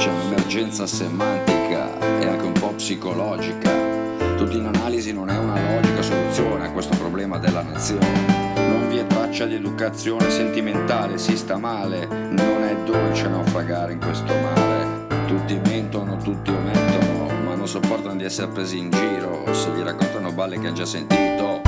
C'è un'emergenza semantica e anche un po' psicologica. Tutti in analisi non è una logica soluzione a questo problema della nazione. Non vi è traccia di educazione sentimentale, si sta male, non è dolce naufragare in questo mare. Tutti mentono, tutti omettono, ma non sopportano di essere presi in giro se gli raccontano balle che ha già sentito.